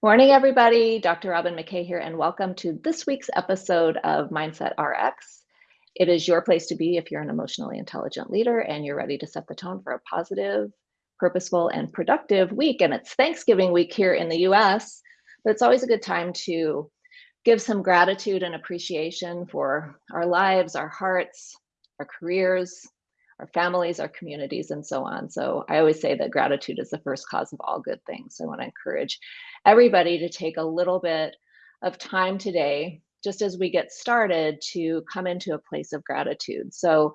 Morning, everybody. Dr. Robin McKay here, and welcome to this week's episode of Mindset RX. It is your place to be if you're an emotionally intelligent leader and you're ready to set the tone for a positive, purposeful, and productive week. And it's Thanksgiving week here in the US, but it's always a good time to give some gratitude and appreciation for our lives, our hearts, our careers, our families, our communities, and so on. So I always say that gratitude is the first cause of all good things. So I want to encourage everybody to take a little bit of time today, just as we get started, to come into a place of gratitude. So,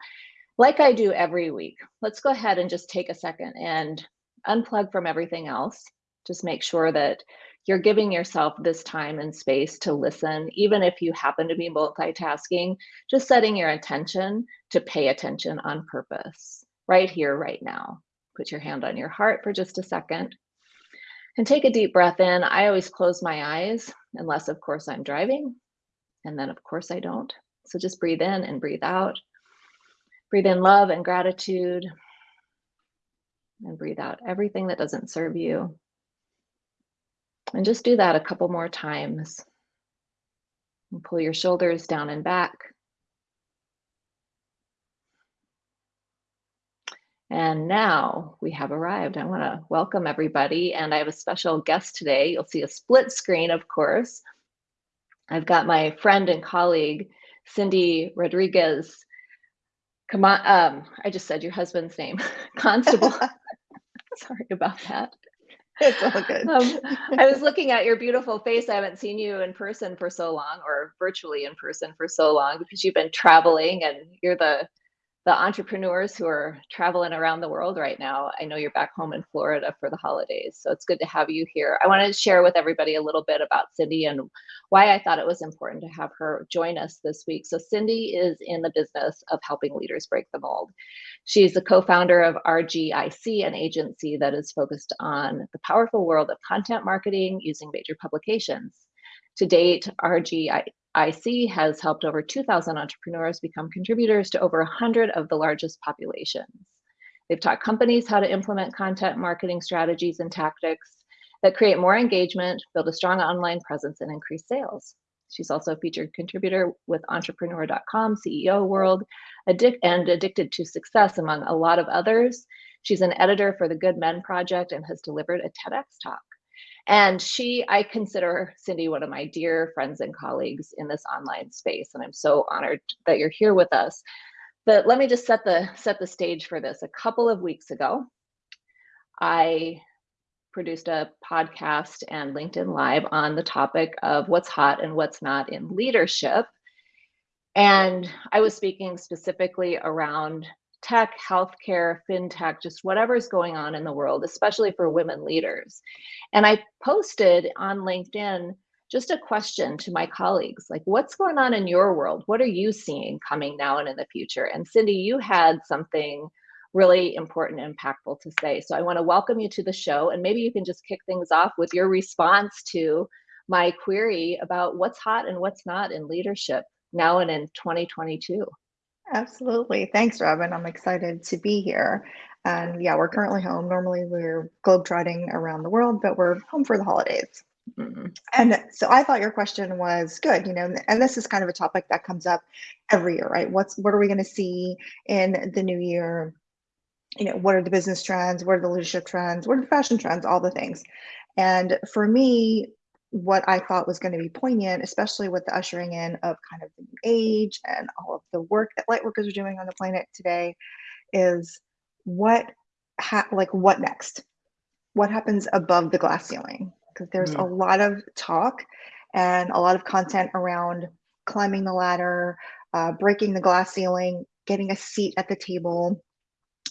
like I do every week, let's go ahead and just take a second and unplug from everything else. Just make sure that you're giving yourself this time and space to listen, even if you happen to be multitasking, just setting your intention to pay attention on purpose, right here, right now. Put your hand on your heart for just a second and take a deep breath in. I always close my eyes, unless, of course, I'm driving. And then, of course, I don't. So just breathe in and breathe out. Breathe in love and gratitude. And breathe out everything that doesn't serve you. And just do that a couple more times. And pull your shoulders down and back. And now we have arrived. I want to welcome everybody. And I have a special guest today. You'll see a split screen, of course. I've got my friend and colleague, Cindy Rodriguez. Come on. Um, I just said your husband's name, Constable. Sorry about that. It's all good. Um, I was looking at your beautiful face. I haven't seen you in person for so long, or virtually in person for so long, because you've been traveling and you're the the entrepreneurs who are traveling around the world right now. I know you're back home in Florida for the holidays, so it's good to have you here. I wanted to share with everybody a little bit about Cindy and why I thought it was important to have her join us this week. So, Cindy is in the business of helping leaders break the mold. She's the co founder of RGIC, an agency that is focused on the powerful world of content marketing using major publications. To date, RGIC IC has helped over 2,000 entrepreneurs become contributors to over 100 of the largest populations. They've taught companies how to implement content marketing strategies and tactics that create more engagement, build a strong online presence, and increase sales. She's also a featured contributor with entrepreneur.com, CEO World, addic- and Addicted to Success, among a lot of others. She's an editor for the Good Men Project and has delivered a TEDx talk. And she, I consider Cindy one of my dear friends and colleagues in this online space. And I'm so honored that you're here with us. But let me just set the set the stage for this. A couple of weeks ago, I produced a podcast and LinkedIn Live on the topic of what's hot and what's not in leadership. And I was speaking specifically around tech, healthcare, fintech, just whatever's going on in the world, especially for women leaders. And I posted on LinkedIn just a question to my colleagues like, what's going on in your world? What are you seeing coming now and in the future? And Cindy, you had something really important and impactful to say. So I want to welcome you to the show. And maybe you can just kick things off with your response to my query about what's hot and what's not in leadership now and in 2022. Absolutely. Thanks, Robin. I'm excited to be here. And yeah, we're currently home. Normally we're globetrotting around the world, but we're home for the holidays. Mm-hmm. And so I thought your question was good, you know, and this is kind of a topic that comes up every year, right? What's what are we going to see in the new year? You know, what are the business trends? What are the leadership trends? What are the fashion trends? All the things. And for me, what I thought was going to be poignant, especially with the ushering in of kind of the new age and all of the work that lightworkers are doing on the planet today, is what ha- like what next? What happens above the glass ceiling? Because there's mm. a lot of talk and a lot of content around climbing the ladder, uh, breaking the glass ceiling, getting a seat at the table,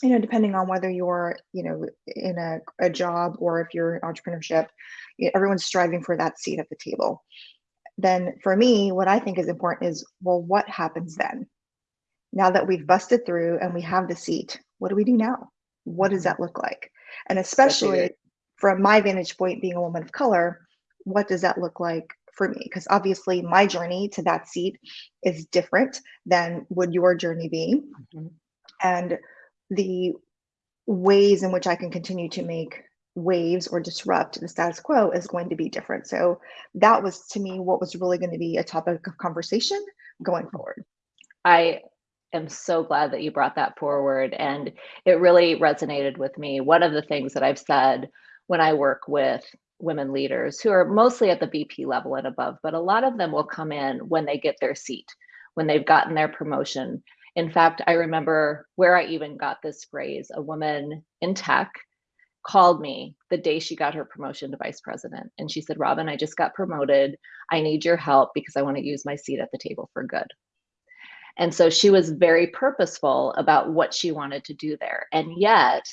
you know, depending on whether you're, you know, in a, a job or if you're in entrepreneurship, everyone's striving for that seat at the table. Then for me, what I think is important is, well, what happens then? Now that we've busted through and we have the seat, what do we do now? What does that look like? And especially from my vantage point, being a woman of color, what does that look like for me? Because obviously my journey to that seat is different than would your journey be. Mm-hmm. And the ways in which I can continue to make waves or disrupt the status quo is going to be different. So that was to me what was really going to be a topic of conversation going forward. I am so glad that you brought that forward and it really resonated with me. One of the things that I've said when I work with women leaders who are mostly at the VP level and above, but a lot of them will come in when they get their seat, when they've gotten their promotion. In fact, I remember where I even got this phrase a woman in tech called me the day she got her promotion to vice president. And she said, Robin, I just got promoted. I need your help because I want to use my seat at the table for good. And so she was very purposeful about what she wanted to do there. And yet,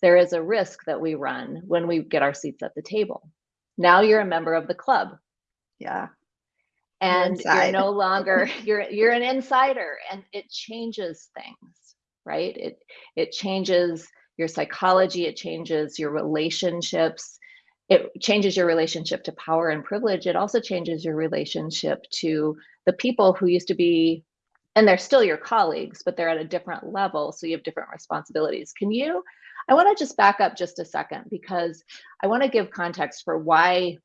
there is a risk that we run when we get our seats at the table. Now you're a member of the club. Yeah. And you're, you're no longer you're you're an insider and it changes things, right? It it changes your psychology, it changes your relationships, it changes your relationship to power and privilege. It also changes your relationship to the people who used to be, and they're still your colleagues, but they're at a different level. So you have different responsibilities. Can you? I want to just back up just a second because I want to give context for why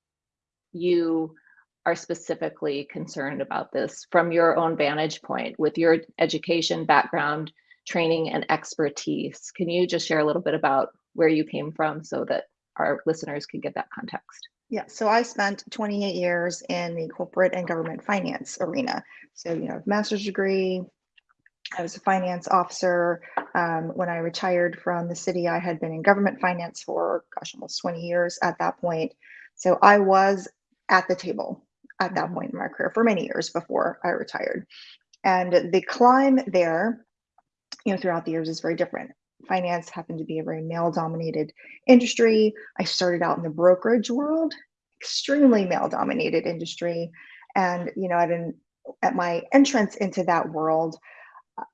you are specifically concerned about this from your own vantage point with your education background training and expertise. Can you just share a little bit about where you came from so that our listeners can get that context? Yeah, so I spent 28 years in the corporate and government finance arena. So, you know, master's degree, I was a finance officer. Um, when I retired from the city, I had been in government finance for, gosh, almost 20 years at that point. So I was at the table at that point in my career for many years before I retired. And the climb there you know, throughout the years is very different. Finance happened to be a very male dominated industry. I started out in the brokerage world, extremely male dominated industry. And, you know, at, an, at my entrance into that world,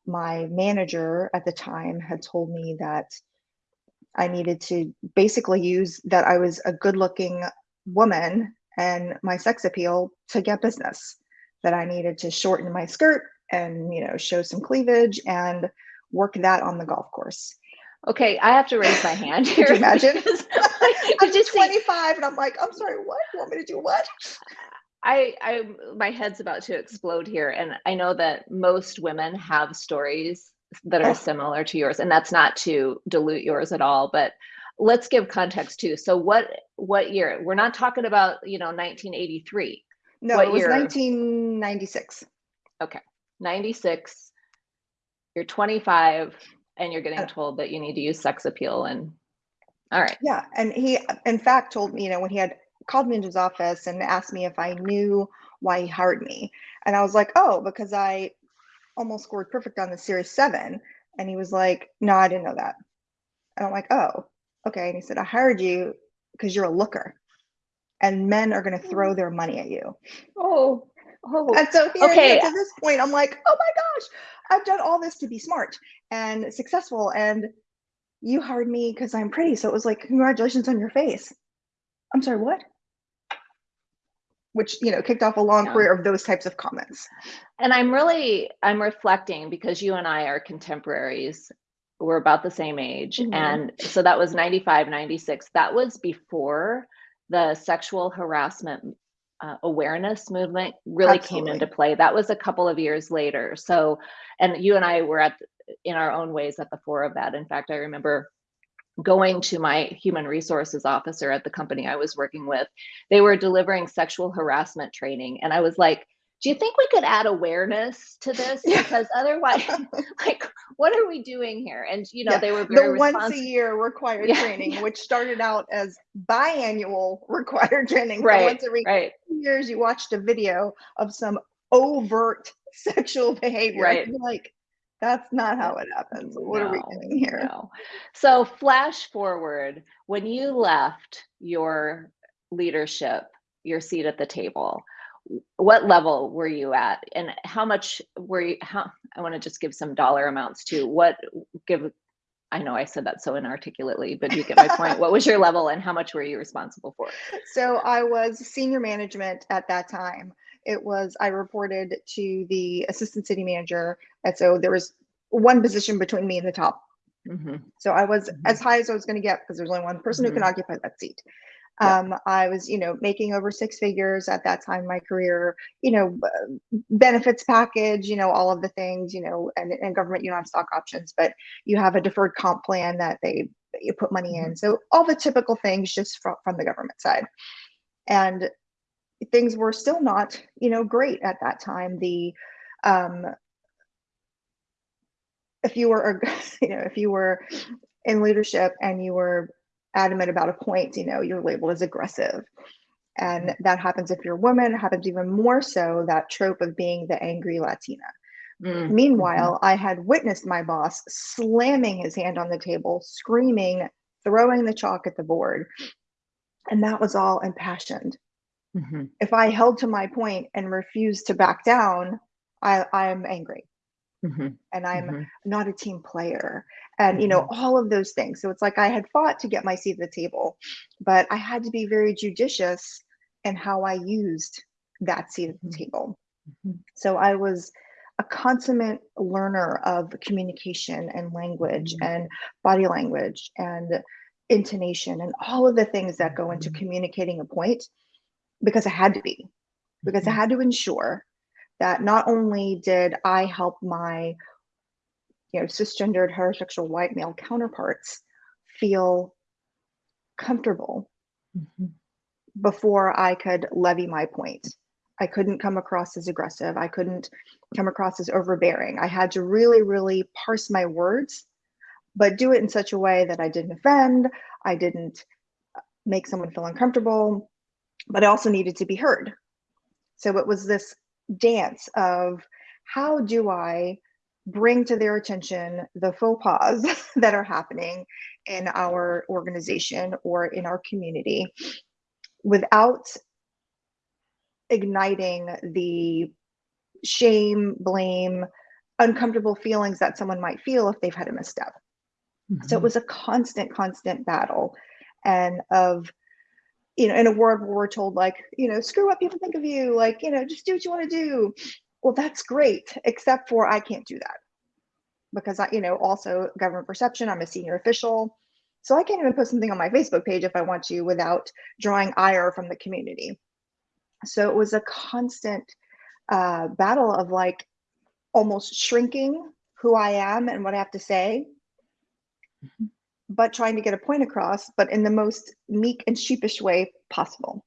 my manager at the time had told me that I needed to basically use that I was a good looking woman and my sex appeal to get business, that I needed to shorten my skirt and, you know, show some cleavage and work that on the golf course. Okay, I have to raise my hand here. Could you imagine? I'm just 25 and I'm like, I'm sorry, what? You want me to do what? I, I, my head's about to explode here. And I know that most women have stories that are oh. similar to yours. And that's not to dilute yours at all, but let's give context too. So what, what year? We're not talking about, you know, 1983. No, what it was year? 1996. Okay. 96 you're 25 and you're getting uh, told that you need to use sex appeal and all right yeah and he in fact told me you know when he had called me into his office and asked me if i knew why he hired me and i was like oh because i almost scored perfect on the series 7 and he was like no i didn't know that and i'm like oh okay and he said i hired you because you're a looker and men are going to oh. throw their money at you oh oh and so here okay. to this point i'm like oh my gosh I've done all this to be smart and successful, and you hired me because I'm pretty. So it was like, congratulations on your face. I'm sorry, what? Which, you know, kicked off a long yeah. career of those types of comments. And I'm really, I'm reflecting because you and I are contemporaries. We're about the same age. Mm-hmm. And so that was 95, 96. That was before the sexual harassment uh, awareness movement really Absolutely. came into play. That was a couple of years later. So, and you and I were at in our own ways at the fore of that. In fact, I remember going to my human resources officer at the company I was working with. They were delivering sexual harassment training, and I was like, do you think we could add awareness to this? Because otherwise like what are we doing here? And you know yeah. they were the once a year required yeah. training which started out as biannual required training. Right once every right. years you watched a video of some overt sexual behavior. Right. Like that's not how it happens. What no, are we doing here? no. so flash forward when you left your leadership your seat at the table what level were you at? And how much were you how i want to just give some dollar amounts to what give i know i said that so inarticulately but you get my point. What was your level and how much were you responsible for? So i was senior management at that time. It was i reported to the assistant city manager and so there was one position between me and the top. Mhm. So I was Mhm. as high as I was going to get because there's only one person who can occupy that seat. Um, I was, you know, making over six figures at that time in my career, you know, benefits package, you know, all of the things, you know, and, and government, you don't have stock options, but you have a deferred comp plan that they you put money in. So all the typical things just from, from the government side. And things were still not, you know, great at that time. The um if you were, a you know, if you were in leadership and you were adamant about a point, you know, you're labeled as aggressive. And that happens if you're a woman, it happens even more so that trope of being the angry Latina. Mm. Meanwhile, I had witnessed my boss slamming his hand on the table, screaming, throwing the chalk at the board. And that was all impassioned. Mhm. If I held to my point and refused to back down, I, I'm angry Mhm. and I'm Mhm. not a team player and you know all of those things so it's like i had fought to get my seat at the table but i had to be very judicious in how i used that seat at the Mhm. table Mhm. so i was a consummate learner of communication and language Mhm. and body language and intonation and all of the things that go into Mhm. communicating a point because i had to be because i had to ensure that not only did i help my you know, cisgendered heterosexual white male counterparts feel comfortable Mhm. before I could levy my point. I couldn't come across as aggressive. I couldn't come across as overbearing. I had to really, really parse my words, but do it in such a way that I didn't offend, I didn't make someone feel uncomfortable, but I also needed to be heard. So it was this dance of how do I bring to their attention the faux pas that are happening in our organization or in our community without igniting the shame, blame, uncomfortable feelings that someone might feel if they've had a misstep. So it Mhm. was a constant, constant battle and of you know, in a world where we're told like, you know, screw what people think of you, like, you know, just do what you want to do. Well, that's great, except for I can't do that because I, you know, also government perception, I'm a senior official. So I can't even put something on my Facebook page if I want to without drawing ire from the community. So it was a constant uh, battle of like almost shrinking who I am and what I have to say, but trying to get a point across, but in the most meek and sheepish way possible.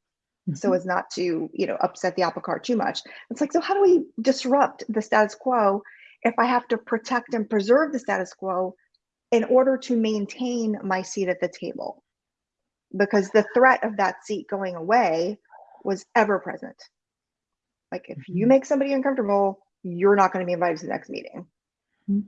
So Mhm. as not to you know upset the apple cart too much it's like so how do we disrupt the status quo if i have to protect and preserve the status quo in order to maintain my seat at the table because the threat of that seat going away was ever present like if you Mhm. make somebody uncomfortable you're not going to be invited to the next meeting Mhm.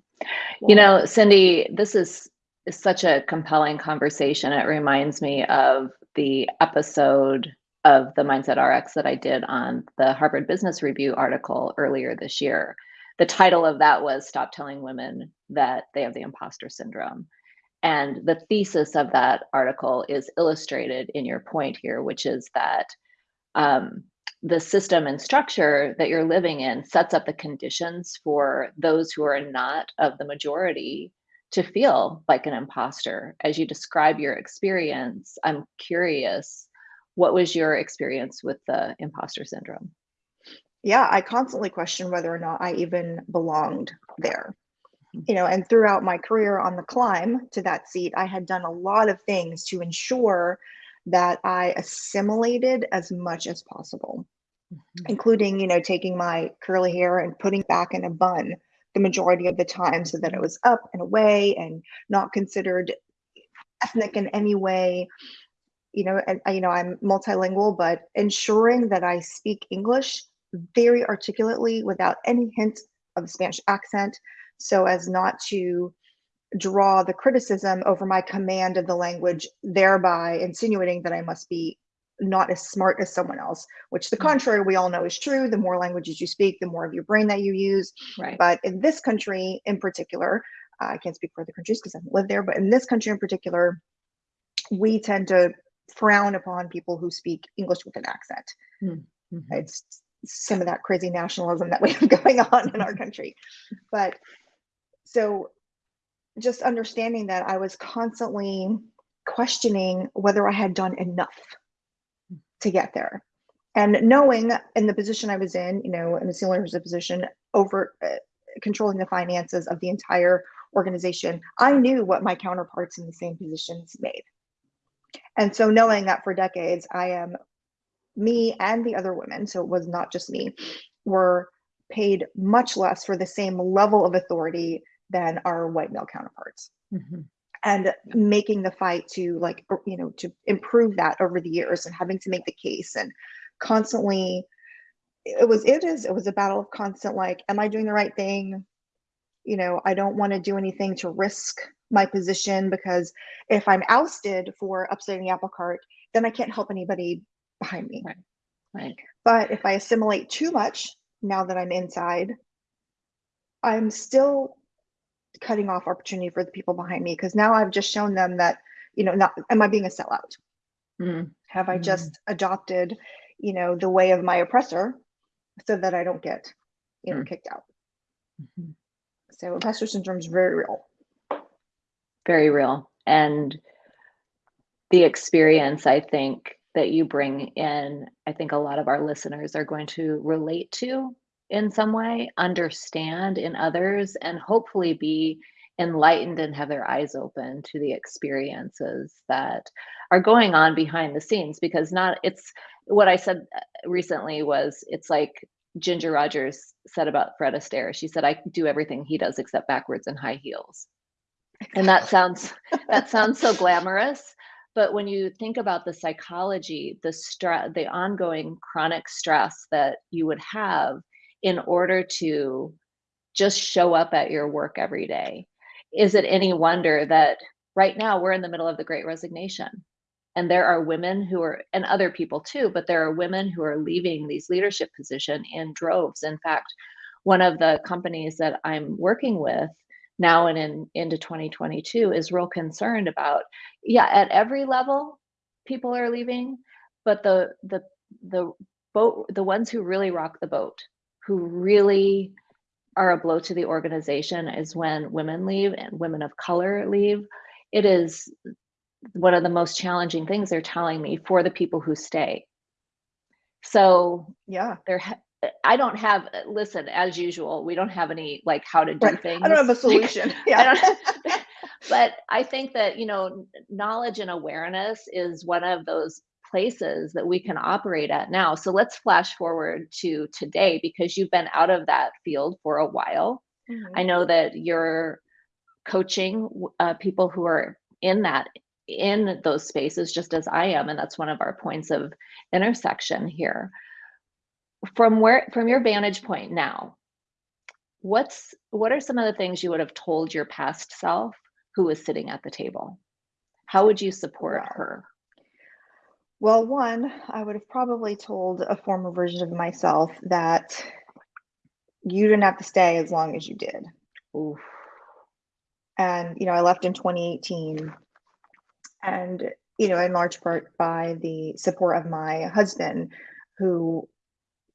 You know, Cindy, this is, is such a compelling conversation. It reminds me of the episode of the Mindset RX that I did on the Harvard Business Review article earlier this year. The title of that was Stop Telling Women That They Have the Imposter Syndrome. And the thesis of that article is illustrated in your point here, which is that um, the system and structure that you're living in sets up the conditions for those who are not of the majority to feel like an imposter. As you describe your experience, I'm curious, what was your experience with the imposter syndrome? yeah i constantly question whether or not i even belonged there Mhm. you know and throughout my career on the climb to that seat i had done a lot of things to ensure that i assimilated as much as possible Mhm. including you know taking my curly hair and putting back in a bun the majority of the time so that it was up and away and not considered ethnic in any way you know and you know i'm multilingual but ensuring that i speak english very articulately without any hint of spanish accent so as not to draw the criticism over my command of the language thereby insinuating that i must be not as smart as someone else which the Mm. contrary we all know is true the more languages you speak the more of your brain that you use Right. but in this country in particular uh, i can't speak for other countries because i haven't lived there but in this country in particular we tend to frown upon people who speak English with an accent. Mhm. It's some of that crazy nationalism that we have going on in our country. But so just understanding that I was constantly questioning whether I had done enough to get there. And knowing in the position I was in, you know, in a senior leadership position over uh, controlling the finances of the entire organization, I knew what my counterparts in the same positions made. And so knowing that for decades, I am me and the other women, so it was not just me, were paid much less for the same level of authority than our white male counterparts. Mm-hmm. And making the fight to like, you know, to improve that over the years and having to make the case and constantly, it was, it is, it was a battle of constant like, am I doing the right thing? You know, I don't want to do anything to risk my position because if I'm ousted for upsetting the apple cart, then I can't help anybody behind me. Right. Right. But if I assimilate too much now that I'm inside, I'm still cutting off opportunity for the people behind me because now I've just shown them that, you know, not am I being a sellout? Mm. Have I mm. just adopted, you know, the way of my oppressor so that I don't get, you know, mm. kicked out? Mm-hmm. So imposter syndrome is very real. Very real. And the experience, I think, that you bring in, I think a lot of our listeners are going to relate to in some way, understand in others, and hopefully be enlightened and have their eyes open to the experiences that are going on behind the scenes because not it's what I said uh, recently was it's like Ginger Rogers said about Fred Astaire. She said, I do everything he does except backwards and high heels. And that sounds that sounds so glamorous. But when you think about the psychology, the stress, the ongoing chronic stress that you would have in order to just show up at your work every day, is it any wonder that right now we're in the middle of the great resignation? And there are women who are, and other people too, but there are women who are leaving these leadership position in droves. In fact, one of the companies that I'm working with now and in into 2022 is real concerned about yeah at every level people are leaving but the the the boat the ones who really rock the boat who really are a blow to the organization is when women leave and women of color leave. It is one of the most challenging things they're telling me for the people who stay. So yeah. there I don't have listen as usual. We don't have any like how to do right. things. I don't have a solution. Yeah. I but I think that you know knowledge and awareness is one of those places that we can operate at now. So let's flash forward to today because you've been out of that field for a while. Mm-hmm. I know that you're coaching uh, people who are in that in those spaces just as I am and that's one of our points of intersection here from where from your vantage point now what's what are some of the things you would have told your past self who was sitting at the table? How would you support her? Well one i would have probably told a former version of myself that you didn't have to stay as long as you did. Oof. and you know i left in 2018 and you know in large part by the support of my husband who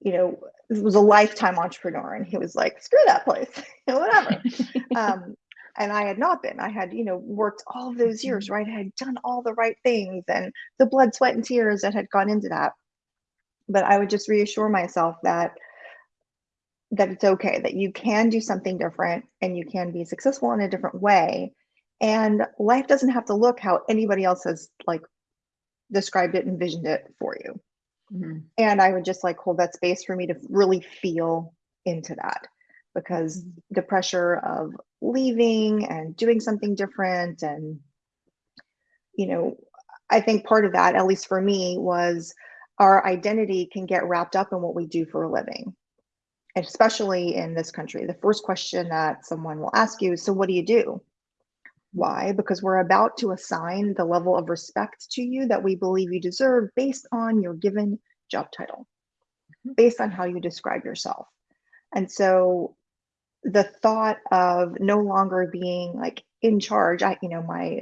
you know, was a lifetime entrepreneur and he was like, screw that place, whatever. um, and I had not been. I had, you know, worked all those years, mm-hmm. right? I had done all the right things and the blood, sweat, and tears that had gone into that. But I would just reassure myself that that it's okay, that you can do something different and you can be successful in a different way. And life doesn't have to look how anybody else has like described it, envisioned it for you. Mm-hmm. And I would just like hold that space for me to really feel into that because mm-hmm. the pressure of leaving and doing something different and you know i think part of that at least for me was our identity can get wrapped up in what we do for a living especially in this country the first question that someone will ask you is so what do you do why? Because we're about to assign the level of respect to you that we believe you deserve based on your given job title, mm-hmm. based on how you describe yourself. And so the thought of no longer being like in charge, I, you know, my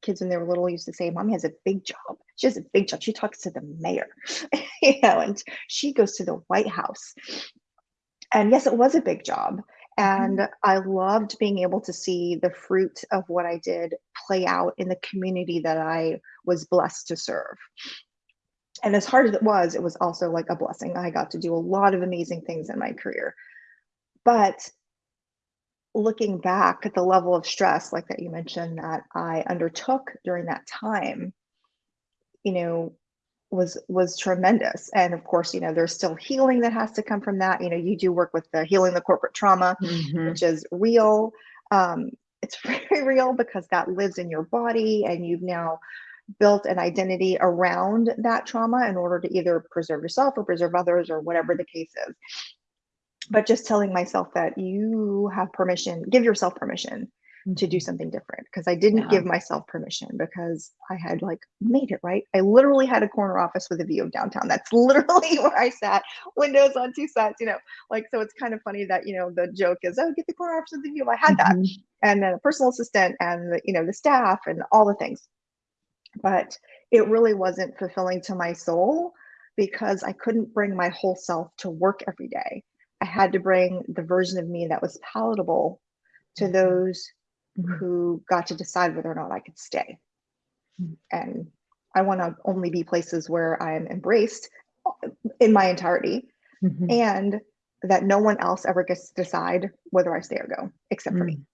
kids when they were little used to say, Mommy has a big job. She has a big job. She talks to the mayor, you know, and she goes to the White House. And yes, it was a big job And mm-hmm. I loved being able to see the fruit of what I did play out in the community that I was blessed to serve. And as hard as it was, it was also like a blessing. I got to do a lot of amazing things in my career. But looking back at the level of stress, like that you mentioned, that I undertook during that time, you know, was was tremendous. And of course you know there's still healing that has to come from that. You know you do work with the healing the corporate trauma mm-hmm. which is real. Um, it's very real because that lives in your body and you've now built an identity around that trauma in order to either preserve yourself or preserve others or whatever the case is. But just telling myself that you have permission give yourself permission to do something different because I didn't yeah. give myself permission because I had like made it right. I literally had a corner office with a view of downtown. That's literally where I sat, windows on two sides, you know. Like so it's kind of funny that, you know, the joke is, oh, get the corner office with the view. I had that. Mm-hmm. And then a personal assistant and the, you know, the staff and all the things. But it really wasn't fulfilling to my soul because I couldn't bring my whole self to work every day. I had to bring the version of me that was palatable to mm-hmm. those mm-hmm. who got to decide whether or not I could stay. Mm-hmm. And I want to only be places where I'm embraced in my entirety mm-hmm. and that no one else ever gets to decide whether I stay or go except for me. Mm.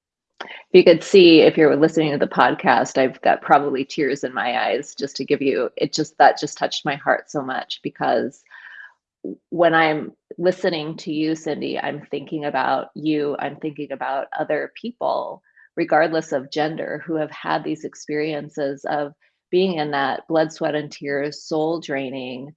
You could see if you're listening to the podcast, I've got probably tears in my eyes just to give you it just that just touched my heart so much because when I'm listening to you, Cindy, I'm thinking about you, I'm thinking about other people regardless of gender, who have had these experiences of being in that blood, sweat, and tears, soul draining,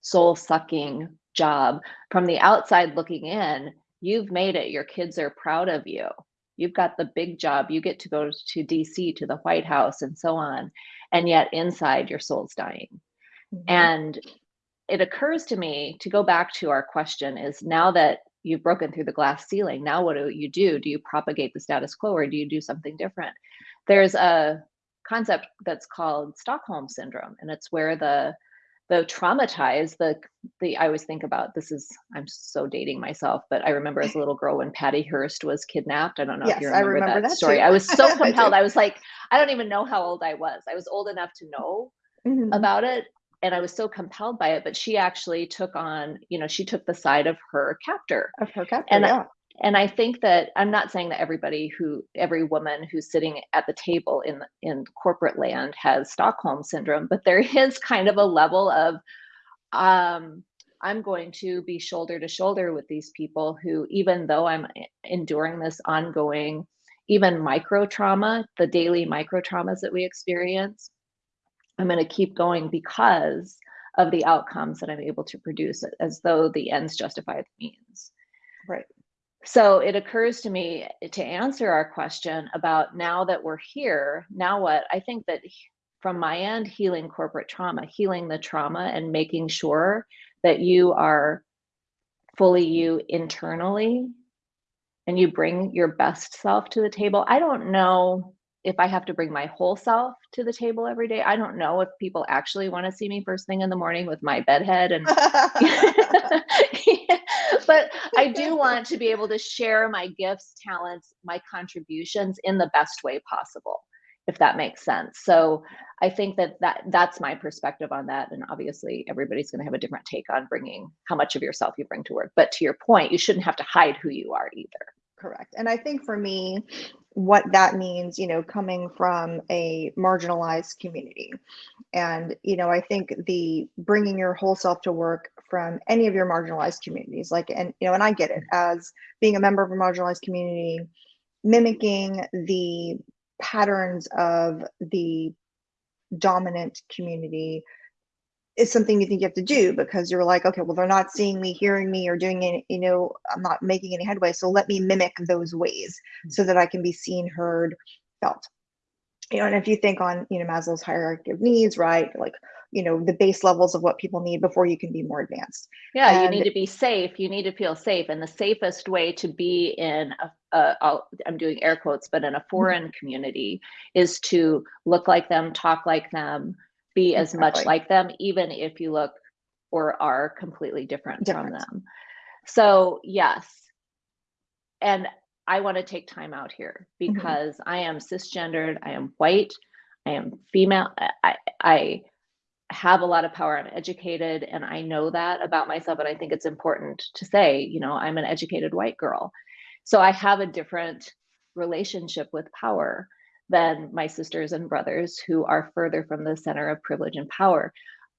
soul sucking job. From the outside looking in, you've made it. Your kids are proud of you. You've got the big job. You get to go to DC, to the White House, and so on. And yet inside, your soul's dying. Mm-hmm. And it occurs to me to go back to our question is now that you've broken through the glass ceiling. Now, what do you do? Do you propagate the status quo or do you do something different? There's a concept that's called Stockholm syndrome, and it's where the the traumatized the the i always think about this is i'm so dating myself but i remember as a little girl when patty hearst was kidnapped i don't know yes, if you remember, remember that, that, story i was so compelled I, I was like i don't even know how old i was i was old enough to know mm-hmm. about it and I was so compelled by it. But she actually took on, you know, she took the side of her captor. Of her captor, and yeah. and I think that I'm not saying that everybody who every woman who's sitting at the table in in corporate land has Stockholm syndrome, but there is kind of a level of um I'm going to be shoulder to shoulder with these people who, even though I'm enduring this ongoing, even micro trauma, the daily micro traumas that we experience, I'm going to keep going because of the outcomes that I'm able to produce as though the ends justify the means. Right. So it occurs to me to answer our question about now that we're here, now what? I think that from my end, healing corporate trauma, healing the trauma and making sure that you are fully you internally and you bring your best self to the table. I don't know if I have to bring my whole self to the table every day, I don't know if people actually want to see me first thing in the morning with my bedhead and but I do want to be able to share my gifts, talents, my contributions in the best way possible, if that makes sense. So I think that, that that's my perspective on that. And obviously everybody's going to have a different take on bringing how much of yourself you bring to work. But to your point, you shouldn't have to hide who you are either. Correct. And I think for me, what that means, you know, coming from a marginalized community. And, you know, I think the bringing your whole self to work from any of your marginalized communities, like, and, you know, and I get it as being a member of a marginalized community, mimicking the patterns of the dominant community is something you think you have to do because you're like, okay, well, they're not seeing me, hearing me, or doing any, you know, I'm not making any headway. So let me mimic those ways so that I can be seen, heard, felt. You know, and if you think on, you know, Maslow's hierarchy of needs, right? Like, you know, the base levels of what people need before you can be more advanced. Yeah, and, you need to be safe. You need to feel safe. And the safest way to be in a, a I'm doing air quotes, but in a mm-hmm. foreign community is to look like them, talk like them, be as much like them, even if you look or are completely different, different. from them. So, yes, and I want to take time out here Mhm. because I am cisgendered, I am white, I am female, I, I, I have a lot of power, I'm educated, and I know that about myself. And I think it's important to say, you know, I'm an educated white girl. So I have a different relationship with power than my sisters and brothers who are further from the center of privilege and power.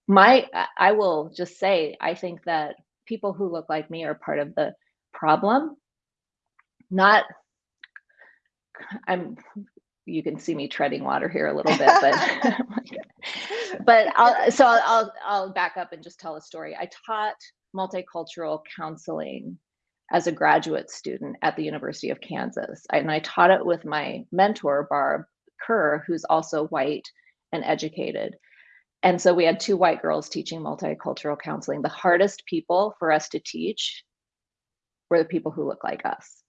My, I- will just say, I think that people who look like me are part of the problem not i'm you can see me treading water here a little bit but but i'll so I'll, I'll i'll back up and just tell a story i taught multicultural counseling as a graduate student at the university of kansas and i taught it with my mentor barb kerr who's also white and educated and so we had two white girls teaching multicultural counseling the hardest people for us to teach were the people who look like us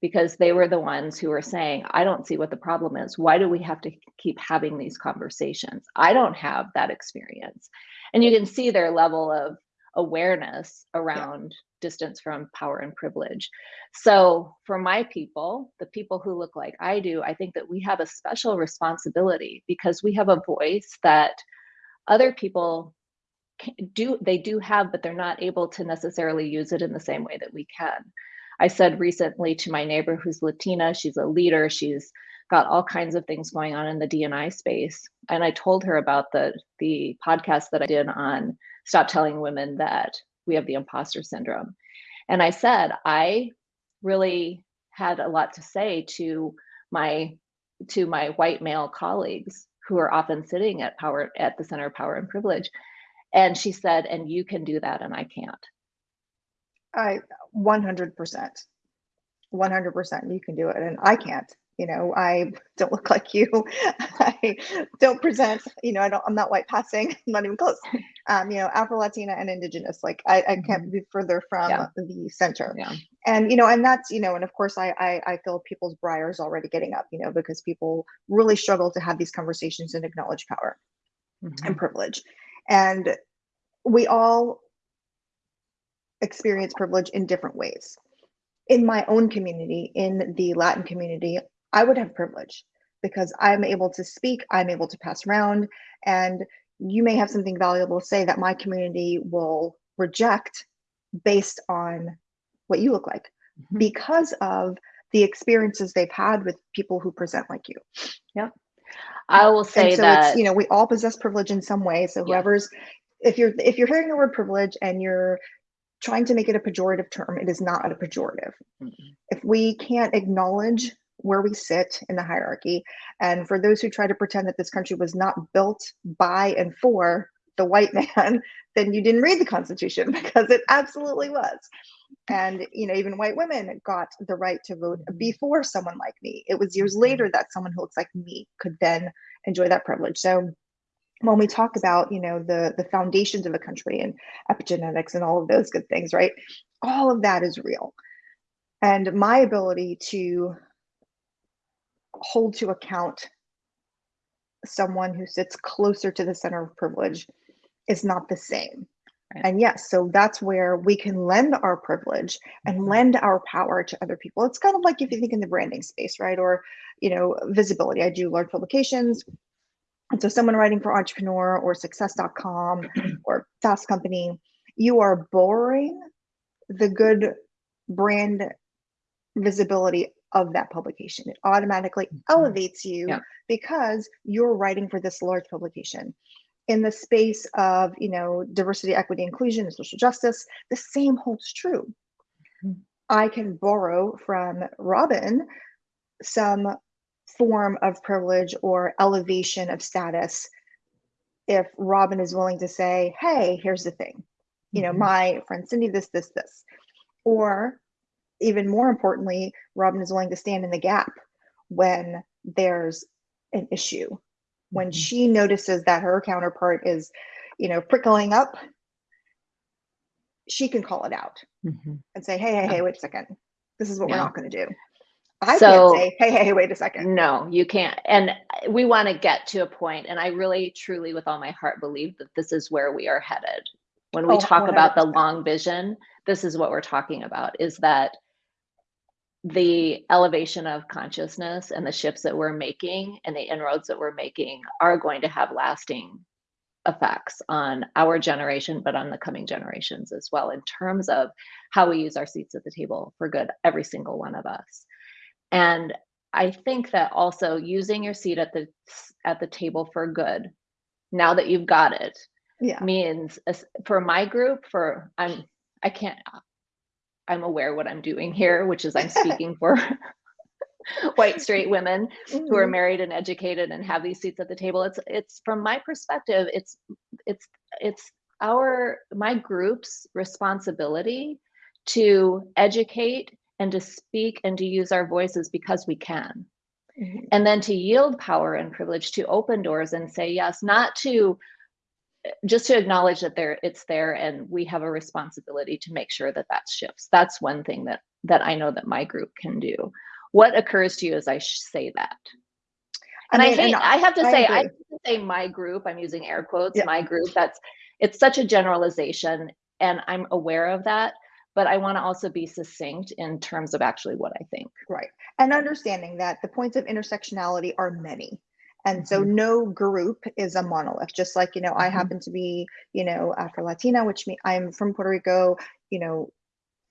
because they were the ones who were saying, I don't see what the problem is. Why do we have to keep having these conversations? I don't have that experience. And you can see their level of awareness around distance from power and privilege. So, for my people, the people who look like I do, I think that we have a special responsibility because we have a voice that other people do they do have but they're not able to necessarily use it in the same way that we can I said recently to my neighbor who's Latina, she's a leader, she's got all kinds of things going on in the DNI space. And I told her about the the podcast that I did on stop telling women that we have the imposter syndrome. And I said, I really had a lot to say to my to my white male colleagues who are often sitting at power at the center of power and privilege. And she said, and you can do that and I can't. I 100%. 100% you can do it and I can't. You know, I don't look like you. I don't present, you know, I don't I'm not white passing, I'm not even close. Um, you know, Afro Latina and indigenous like I, I can't be further from Yeah. the center. Yeah. And you know, and that's, you know, and of course I I I feel people's briars already getting up, you know, because people really struggle to have these conversations and acknowledge power Mhm. and privilege. And we all experience privilege in different ways. In my own community, in the Latin community, I would have privilege because I'm able to speak, I'm able to pass around, and you may have something valuable to say that my community will reject based on what you look like Mhm. because of the experiences they've had with people who present like you. Yeah. I will say so that it's you know we all possess privilege in some way so Yeah. whoever's if you're if you're hearing the word privilege and you're trying to make it a pejorative term it is not a pejorative Mm-mm. if we can't acknowledge where we sit in the hierarchy. And for those who try to pretend that this country was not built by and for the white man then you didn't read the constitution because it absolutely was. And you know even white women got the right to vote Mhm. before someone like me. It was years Mhm. later that someone who looks like me could then enjoy that privilege. So when we talk about you know the the foundations of a country and epigenetics and all of those good things right all of that is real. And my ability to hold to account someone who sits closer to the center of privilege is not the same. Right. and yes so that's where we can lend our privilege and Mhm. lend our power to other people. It's kind of like if you think in the branding space right? Or you know visibility. I do large publications. And so someone writing for entrepreneur or success.com or fast company you are borrowing the good brand visibility of that publication it automatically elevates you Yeah. because you're writing for this large publication in the space of you know diversity equity inclusion and social justice the same holds true Mhm. i can borrow from robin some form of privilege or elevation of status if robin is willing to say hey here's the thing you know Mhm. my friend cindy this this this or even more importantly robin is willing to stand in the gap when there's an issue when Mhm. she notices that her counterpart is you know prickling up she can call it out Mhm. and say hey hey hey wait a second this is what we're not going to do i So- can't say hey hey hey wait a second No, you can't. And we want to get to a point, and I really, truly, with all my heart, believe that this is where we are headed. When we Oh, talk about the long vision, this is what we're talking about: is that the elevation of consciousness and the shifts that we're making and the inroads that we're making are going to have lasting effects on our generation, but on the coming generations as well, in terms of how we use our seats at the table for good, every single one of us. And I think that also using your seat at the at the table for good, now that you've got it, Yeah. means for my group, for I'm I can't I'm aware what I'm doing here, which is I'm speaking for white straight women who are Mhm. married and educated and have these seats at the table. It's it's from my perspective, it's it's it's our my group's responsibility to educate and to speak and to use our voices because we can. Mhm. And then to yield power and privilege to open doors and say yes, not to just to acknowledge that there it's there and we have a responsibility to make sure that that shifts that's one thing that that i know that my group can do what occurs to you as i say that and i, mean, hate i have to I say i agree. to say my group i'm using air quotes Yeah. my group that's it's such a generalization and i'm aware of that but i want to also be succinct in terms of actually what i think Right. And understanding that the points of intersectionality are many. And so Mhm. no group is a monolith, just like, you know, I Mhm. happen to be, you know, Afro Latina, which means I'm from Puerto Rico, you know,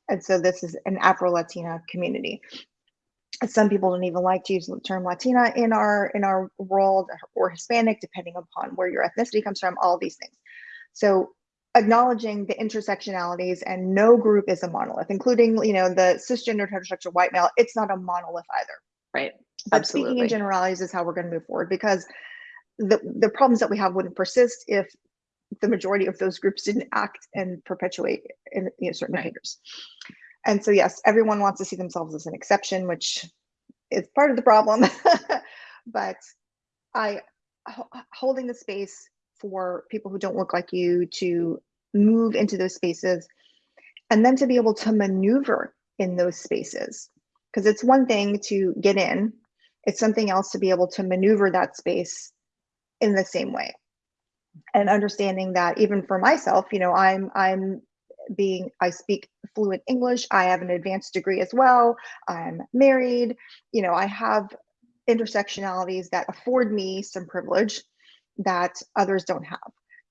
and so this is an Afro Latina community. Some people don't even like to use the term Latina in our in our world or Hispanic, depending upon where your ethnicity comes from, all these things. So acknowledging the intersectionalities and no group is a monolith, including, you know, the cisgendered heterosexual white male, it's not a monolith either. right But speaking in generalities is how we're going to move forward because the the problems that we have wouldn't persist if the majority of those groups didn't act and perpetuate in you know, certain Right. behaviors. And so yes, everyone wants to see themselves as an exception, which is part of the problem. but I holding the space for people who don't look like you to move into those spaces and then to be able to maneuver in those spaces because it's one thing to get in it's something else to be able to maneuver that space in the same way. And understanding that even for myself you know i'm i'm being i speak fluent english i have an advanced degree as well i'm married you know i have intersectionalities that afford me some privilege that others don't have.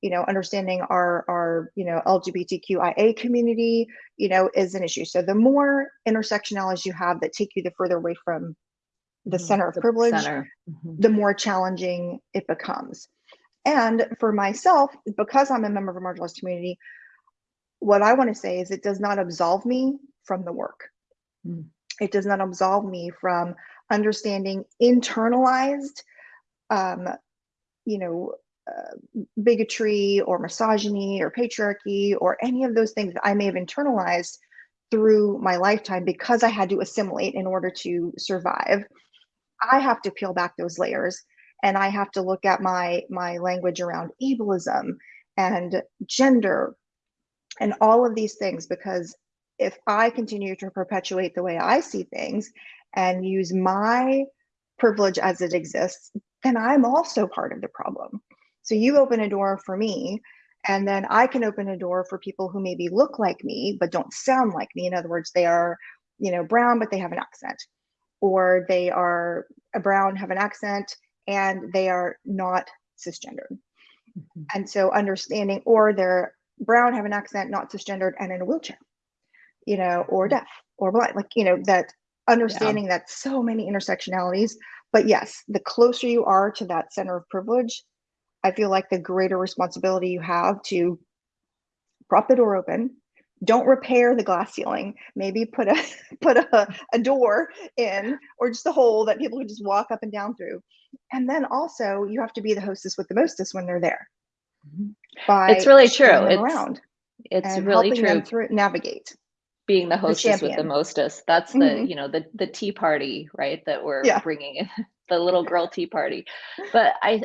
You know understanding our our you know lgbtqia community you know is an issue. So the more intersectionalities you have that take you the further away from the Mhm. center of The privilege center. Mhm. the more challenging it becomes. And for myself, because I'm a member of a marginalized community, what I want to say is it does not absolve me from the work. Mm. It does not absolve me from understanding internalized, um, you know, uh, bigotry or misogyny or patriarchy or any of those things that I may have internalized through my lifetime because I had to assimilate in order to survive. I have to peel back those layers and I have to look at my my language around ableism and gender and all of these things because if I continue to perpetuate the way I see things and use my privilege as it exists, then I'm also part of the problem. So you open a door for me, and then I can open a door for people who maybe look like me but don't sound like me. In other words, they are, you know, brown but they have an accent, or they are a brown, have an accent, and they are not cisgendered Mhm. and so understanding or they're brown have an accent not cisgendered and in a wheelchair you know or Mhm. deaf or blind like you know that understanding that so many intersectionalities but yes the closer you are to that center of privilege i feel like the greater responsibility you have to prop the door open don't repair the glass ceiling maybe put a put a, a door in or just a hole that people can just walk up and down through and then also you have to be the hostess with the mostest when they're there by It's really true. It's around it's really true. them through navigate. being the hostess with the mostest. That's the, Mhm. you know, the the tea party, right? That we're Yeah. bringing in the little girl tea party. But I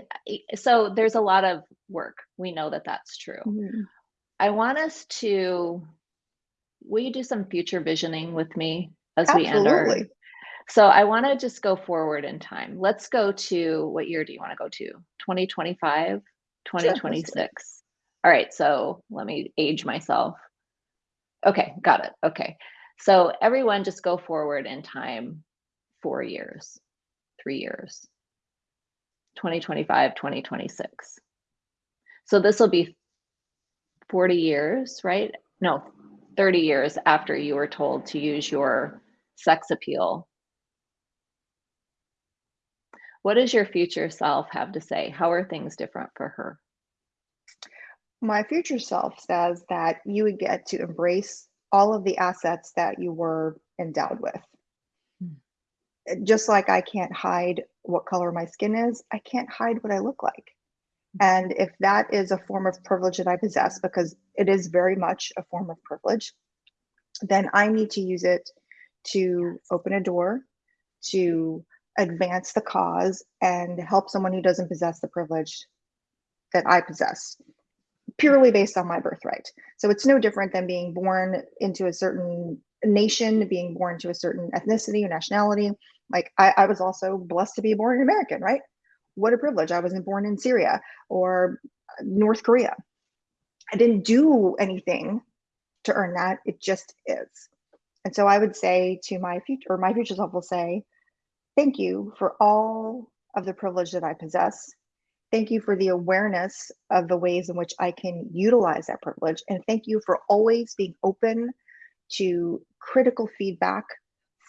so there's a lot of work. We know that that's true. Mhm. I want us to will you do some future visioning with me as we end our Absolutely. So I want to just go forward in time. Let's go to what year do you want to go to? 2025, 2026. All right, so let me age myself. Okay, got it. Okay. So everyone just go forward in time four years, three years, 2025, 2026. So this will be 40 years, right? No, 30 years after you were told to use your sex appeal. What does your future self have to say? How are things different for her? My future self says that you would get to embrace all of the assets that you were endowed with. Hmm. Just like I can't hide what color my skin is, I can't hide what I look like. And if that is a form of privilege that I possess, because it is very much a form of privilege, then I need to use it to open a door, to advance the cause, and help someone who doesn't possess the privilege that I possess, purely based on my birthright. So it's no different than being born into a certain nation, being born to a certain ethnicity or nationality. Like I, I was also blessed to be born an American, right? What a privilege. I wasn't born in Syria or uh, North Korea. I didn't do anything to earn that. It just is. And so I would say to my future, or my future self will say, thank you for all of the privilege that I possess. Thank you for the awareness of the ways in which I can utilize that privilege. And thank you for always being open to critical feedback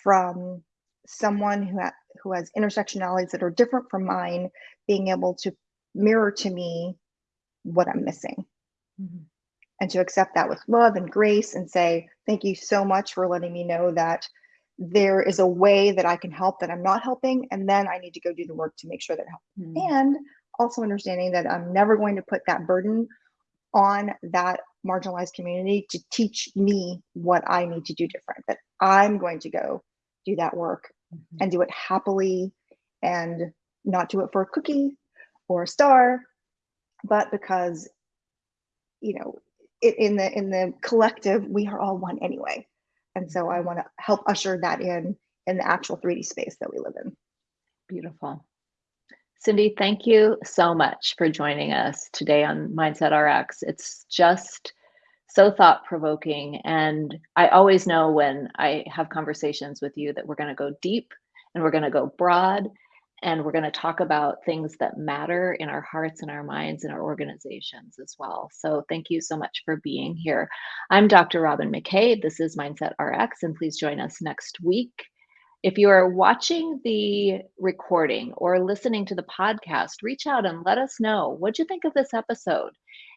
from someone who, who has intersectionalities that are different from mine being able to mirror to me what I'm missing. Mm-hmm. And to accept that with love and grace and say, thank you so much for letting me know that there is a way that I can help that I'm not helping. And then I need to go do the work to make sure that help. Mm-hmm. And also understanding that I'm never going to put that burden on that marginalized community to teach me what I need to do different, that I'm going to go do that work mm-hmm. and do it happily and not do it for a cookie or a star, but because, you know, it, in the in the collective, we are all one anyway. And so I want to help usher that in in the actual 3D space that we live in. Beautiful. Cindy, thank you so much for joining us today on Mindset RX. It's just so thought provoking. And I always know when I have conversations with you that we're going to go deep and we're going to go broad and we're going to talk about things that matter in our hearts and our minds and our organizations as well. So thank you so much for being here. I'm Dr. Robin McKay. This is Mindset RX, and please join us next week. If you are watching the recording or listening to the podcast, reach out and let us know what you think of this episode.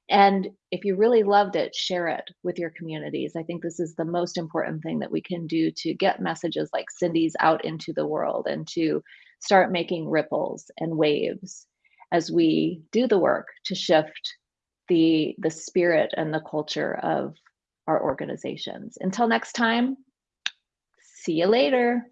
And if you really loved it, share it with your communities. I think this is the most important thing that we can do to get messages like Cindy's out into the world and to start making ripples and waves as we do the work to shift the the spirit and the culture of our organizations. Until next time, see you later.